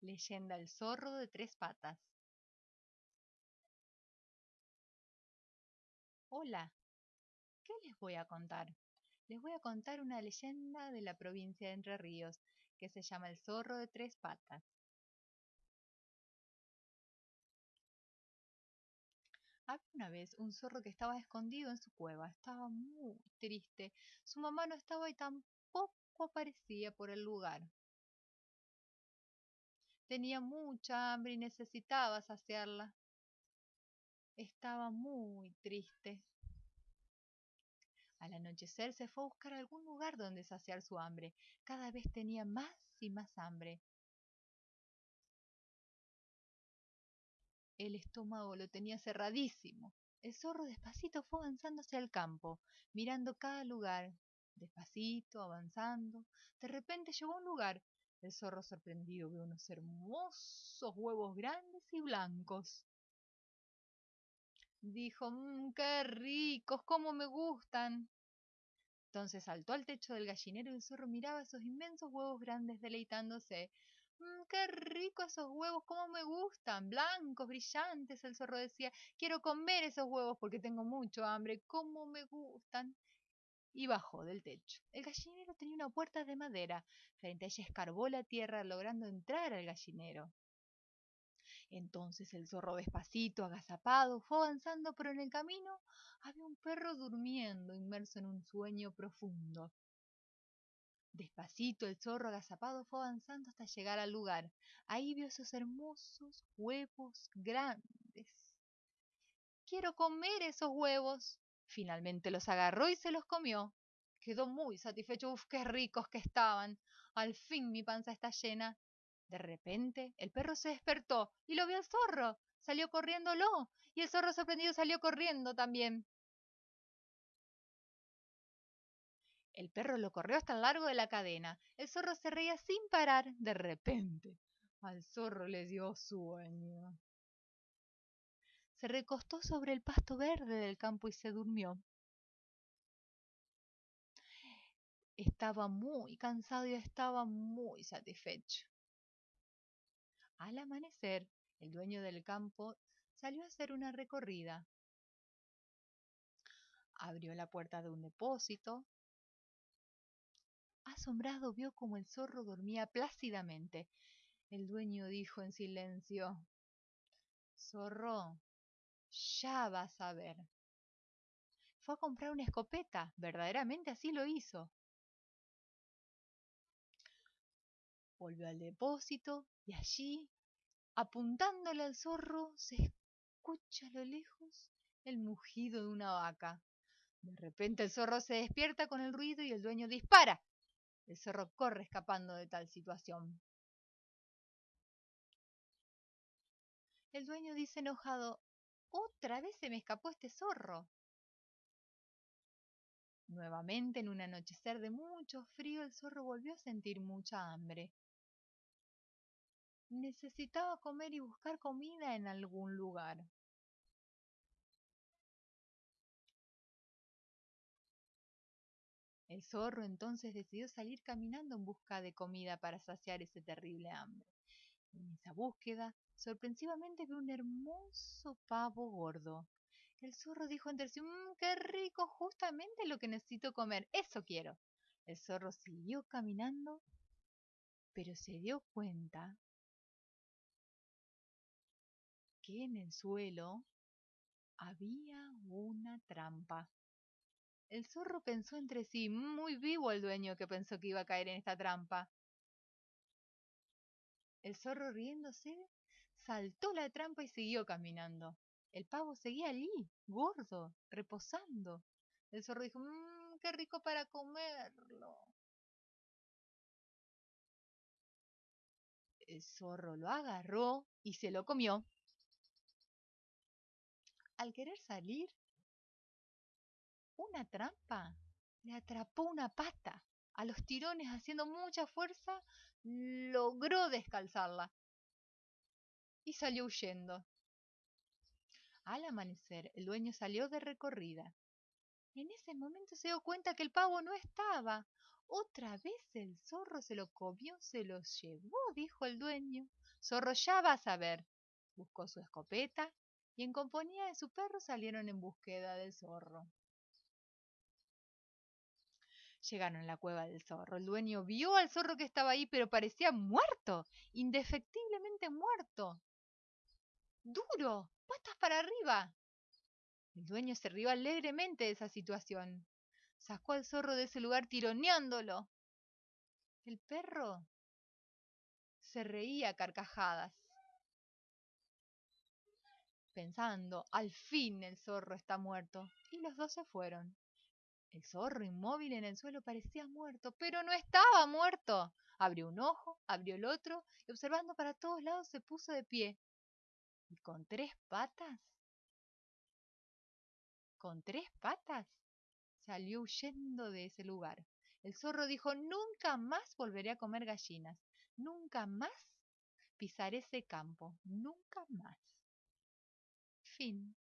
Leyenda El zorro de tres patas. Hola, ¿qué les voy a contar? Les voy a contar una leyenda de la provincia de Entre Ríos que se llama El zorro de tres patas. Había una vez un zorro que estaba escondido en su cueva, estaba muy triste. Su mamá no estaba y tampoco aparecía por el lugar. Tenía mucha hambre y necesitaba saciarla. Estaba muy triste. Al anochecer se fue a buscar algún lugar donde saciar su hambre. Cada vez tenía más y más hambre. El estómago lo tenía cerradísimo. El zorro despacito fue avanzando hacia el campo, mirando cada lugar, despacito, avanzando. De repente llegó a un lugar el zorro sorprendido vio unos hermosos huevos grandes y blancos. Dijo, mmm, qué ricos, cómo me gustan. Entonces saltó al techo del gallinero y el zorro miraba esos inmensos huevos grandes deleitándose. Mmm, qué ricos esos huevos, cómo me gustan, blancos, brillantes, el zorro decía. Quiero comer esos huevos porque tengo mucho hambre, cómo me gustan y bajó del techo. El gallinero tenía una puerta de madera. Frente a ella escarbó la tierra logrando entrar al gallinero. Entonces el zorro despacito, agazapado, fue avanzando, pero en el camino había un perro durmiendo, inmerso en un sueño profundo. Despacito el zorro agazapado fue avanzando hasta llegar al lugar. Ahí vio esos hermosos huevos grandes. Quiero comer esos huevos, Finalmente los agarró y se los comió. Quedó muy satisfecho. Uf, qué ricos que estaban. Al fin mi panza está llena. De repente el perro se despertó y lo vio al zorro. Salió corriéndolo. Y el zorro sorprendido salió corriendo también. El perro lo corrió hasta el largo de la cadena. El zorro se reía sin parar. De repente, al zorro le dio sueño. Se recostó sobre el pasto verde del campo y se durmió. Estaba muy cansado y estaba muy satisfecho. Al amanecer, el dueño del campo salió a hacer una recorrida. Abrió la puerta de un depósito. Asombrado vio como el zorro dormía plácidamente. El dueño dijo en silencio, Zorro, ya vas a ver. Fue a comprar una escopeta, verdaderamente así lo hizo. Volvió al depósito y allí, apuntándole al zorro, se escucha a lo lejos el mugido de una vaca. De repente el zorro se despierta con el ruido y el dueño dispara. El zorro corre escapando de tal situación. El dueño dice enojado, otra vez se me escapó este zorro. Nuevamente, en un anochecer de mucho frío, el zorro volvió a sentir mucha hambre. Necesitaba comer y buscar comida en algún lugar. El zorro entonces decidió salir caminando en busca de comida para saciar ese terrible hambre. En esa búsqueda, sorpresivamente vio un hermoso pavo gordo. El zorro dijo entre sí, mmm, qué rico, justamente lo que necesito comer, eso quiero. El zorro siguió caminando, pero se dio cuenta que en el suelo había una trampa. El zorro pensó entre sí, muy vivo el dueño que pensó que iba a caer en esta trampa. El zorro riéndose saltó la trampa y siguió caminando. El pavo seguía allí, gordo, reposando. El zorro dijo, mmm, qué rico para comerlo. El zorro lo agarró y se lo comió. Al querer salir, una trampa le atrapó una pata. A los tirones, haciendo mucha fuerza, logró descalzarla y salió huyendo. Al amanecer, el dueño salió de recorrida. En ese momento se dio cuenta que el pavo no estaba. Otra vez el zorro se lo comió, se lo llevó, dijo el dueño. Zorro, ya vas a ver. Buscó su escopeta y en compañía de su perro salieron en búsqueda del zorro. Llegaron a la cueva del zorro. El dueño vio al zorro que estaba ahí, pero parecía muerto, indefectiblemente muerto. Duro, patas para arriba. El dueño se rió alegremente de esa situación. Sacó al zorro de ese lugar tironeándolo. El perro se reía a carcajadas, pensando, al fin el zorro está muerto. Y los dos se fueron. El zorro inmóvil en el suelo parecía muerto, pero no estaba muerto. Abrió un ojo, abrió el otro y observando para todos lados se puso de pie. ¿Y con tres patas? ¿Con tres patas? salió huyendo de ese lugar. El zorro dijo, nunca más volveré a comer gallinas, nunca más pisaré ese campo, nunca más. Fin.